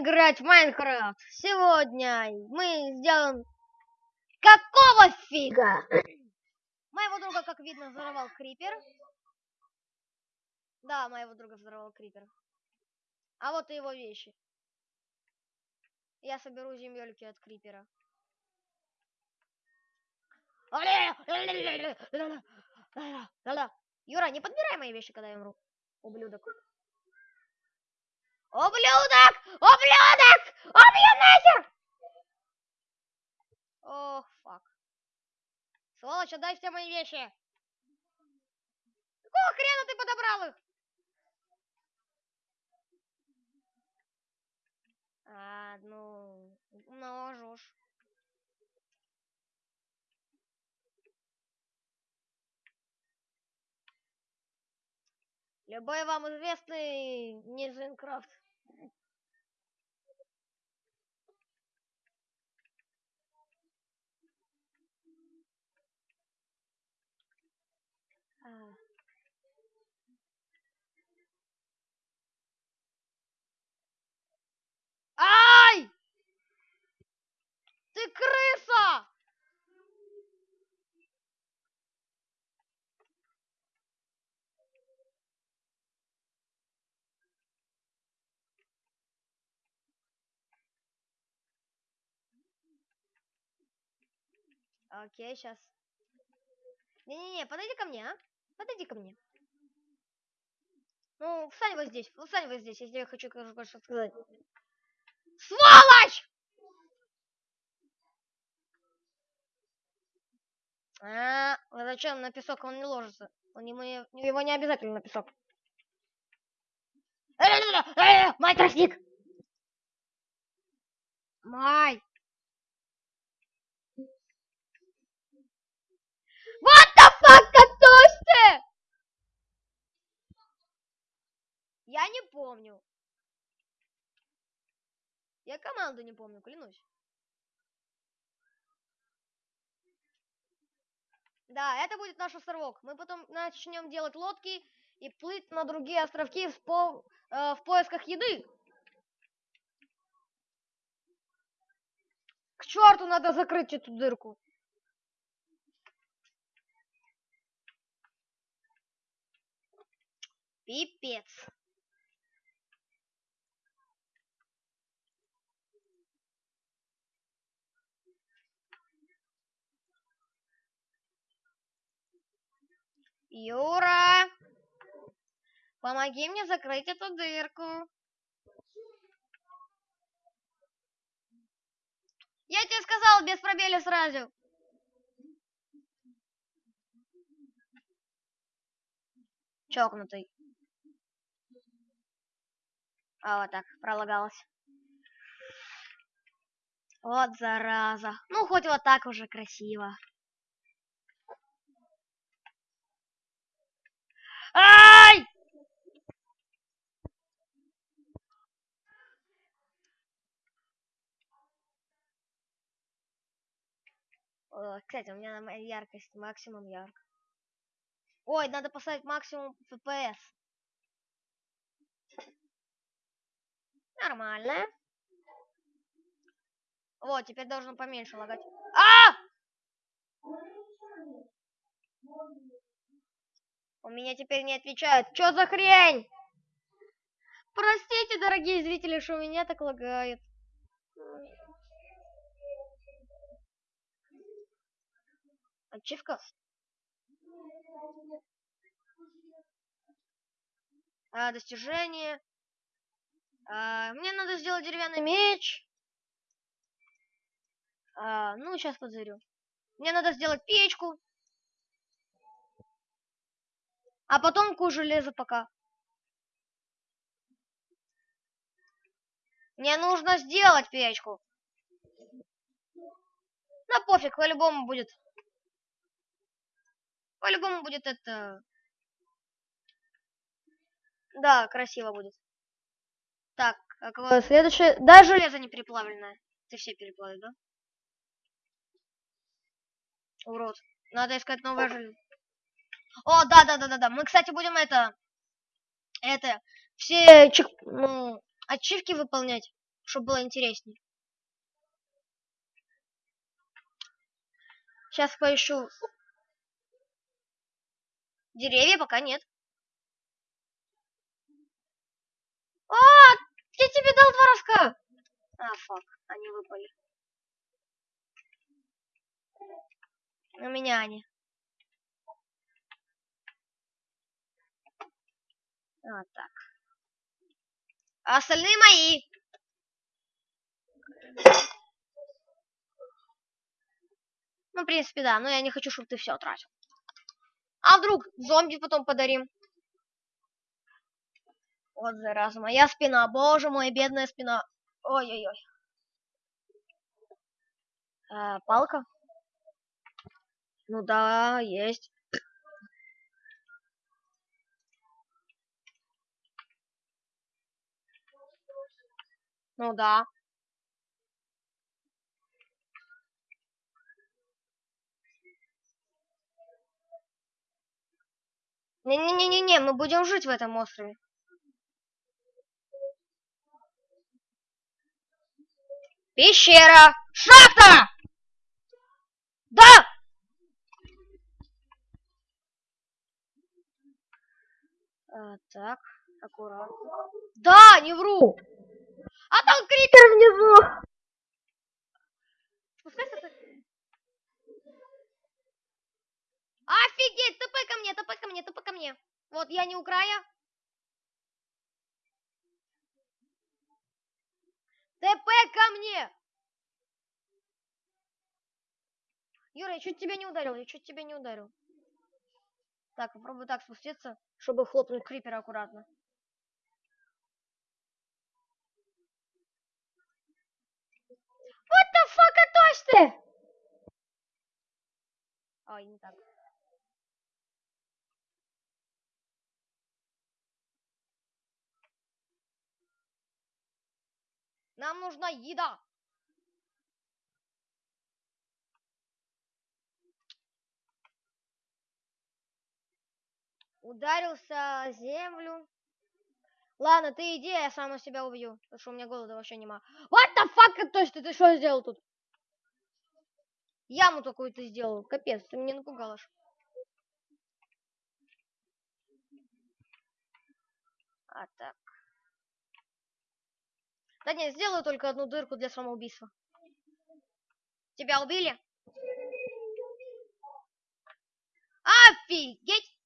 играть в Майнкрафт. Сегодня мы сделаем... Какого фига? Моего друга, как видно, взорвал Крипер. Да, моего друга взорвал Крипер. А вот и его вещи. Я соберу земельки от Крипера. Юра, не подбирай мои вещи, когда я умру. Ублюдок. Ублюдок! Ублюдок! Убью нахер! Ох, фак. Сволочь, отдай все мои вещи. Какого хрена ты подобрал их? А, ну, можешь. Любой вам известный Низенкрафт. Ай! Ты крыса! Окей, сейчас. Не-не-не, подойди ко мне, а? Подойди ко мне. Ну, встань вот здесь, встань вот здесь, я хочу кое-что сказать. Сволочь! А, зачем на песок он не ложится? Он ему, его не обязательно на песок. Май тростник! Май! Fuck, готовься! Я не помню. Я команду не помню, клянусь. Да, это будет наш островок. Мы потом начнем делать лодки и плыть на другие островки в, по, э, в поисках еды. К черту надо закрыть эту дырку. Пипец. Юра! Помоги мне закрыть эту дырку. Я тебе сказал без пробеля сразу. Чокнутый. А, вот так, пролагалось. Вот зараза. Ну, хоть вот так уже красиво. Ай! Кстати, у меня яркость максимум ярко. Ой, надо поставить максимум FPS. Нормально. Вот, теперь должен поменьше лагать. А! У меня теперь не отвечают. Что за хрень? Простите, дорогие зрители, что у меня так лагает. Ачивка? А, достижение. А, мне надо сделать деревянный меч. А, ну, сейчас подзарю. Мне надо сделать печку. А потом ку железо пока. Мне нужно сделать печку. На пофиг, по-любому будет. По-любому будет это... Да, красиво будет. Так, какое следующее? Да, железо не переплавленное. Ты все переплавил, да? Урод. Надо искать новое железо. О, да, да, да, да, да. Мы, кстати, будем это, это, все чек, ну, ачивки выполнять. чтобы было интереснее. Сейчас поищу деревья, пока нет. А, я тебе дал два рожка. А, фак, они выпали. У меня они. Вот так. А остальные мои. Ну, в принципе, да. Но я не хочу, чтобы ты все тратил. А вдруг зомби потом подарим? Вот зараза, моя спина. Боже мой, бедная спина. Ой-ой-ой. А, палка? Ну да, есть. Ну да. Не-не-не-не-не, мы будем жить в этом острове. Пещера! Шахта! Да! А, так, аккуратно. Да, не вру! А там крипер внизу! Офигеть, тп ко мне, тп ко мне, тп ко мне. Вот, я не у края. ТП ко мне! Юра, я чуть тебя не ударил, я чуть тебя не ударил. Так, попробую так спуститься, чтобы хлопнуть крипера аккуратно. What the fuck, отось ты! Ой, не так. Нам нужна еда. Ударился о землю. Ладно, ты иди, я сам себя убью. Потому что у меня голода вообще нема. What the fuck, то есть ты что сделал тут? Яму такую ты сделал. Капец, ты меня напугал А так. Да нет, сделаю только одну дырку для самоубийства. Тебя убили? Офигеть!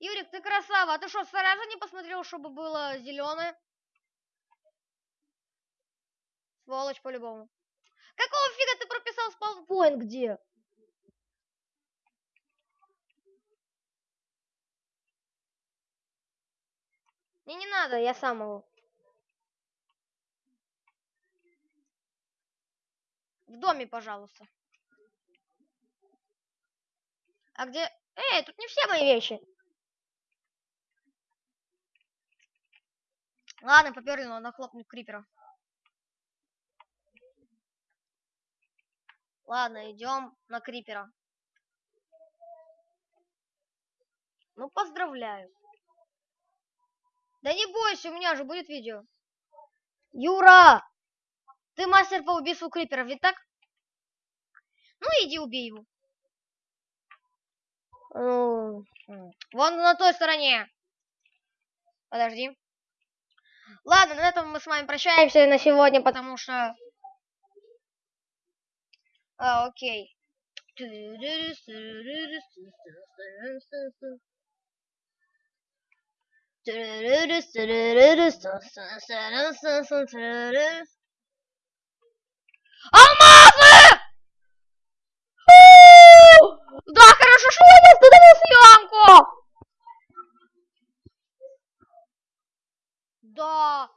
Юрик, ты красава. А ты что, сразу не посмотрел, чтобы было зеленое? Сволочь по-любому. Какого фига ты прописал спаунпоинт где? Мне не надо, я сам могу. В доме, пожалуйста. А где... Эй, тут не все мои вещи. Ладно, поперли, надо хлопнуть крипера. Ладно, идем на крипера. Ну, поздравляю. Да не бойся, у меня же будет видео. Юра! Ты мастер по убийству криперов, ведь так? Ну, иди убей его. Вон на той стороне. Подожди. Ладно, на этом мы с вами прощаемся на сегодня, потому что... А, окей. Алмазы! Да, хорошо, что я не остановил съемку! Да.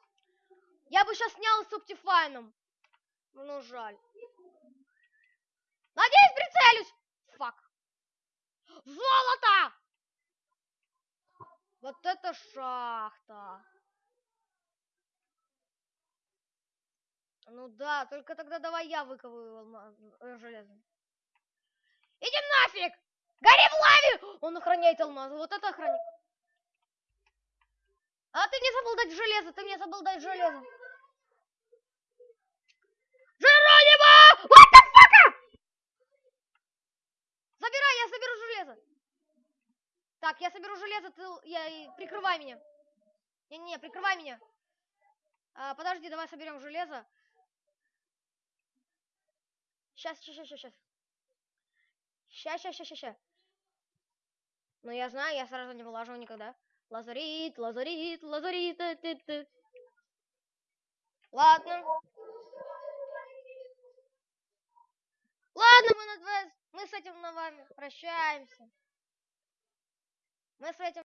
Я бы сейчас снял с Optifine. Ну, жаль. Надеюсь, прицелюсь. Фак. Золото! Вот это шахта. Ну да, только тогда давай я выковываю э, железо. Иди нафиг! Гори в лаве! Он охраняет алмазы. Вот это охраняет. А ты мне забыл дать железо, ты мне забыл дать железо. Джеронимо! What the fuck? Забирай, я соберу железо. Так, я соберу железо, ты, я, прикрывай меня. Не-не, прикрывай меня. А, подожди, давай соберем железо. Сейчас, сейчас, сейчас, сейчас. Сейчас, сейчас, сейчас, сейчас. Ну, я знаю, я сразу не вылаживаю никогда. Лазарит, лазарит, лазарит. э, ты, ты. Ладно. Ладно, мы, над вас- мы с этим на вами прощаемся. Мы с этим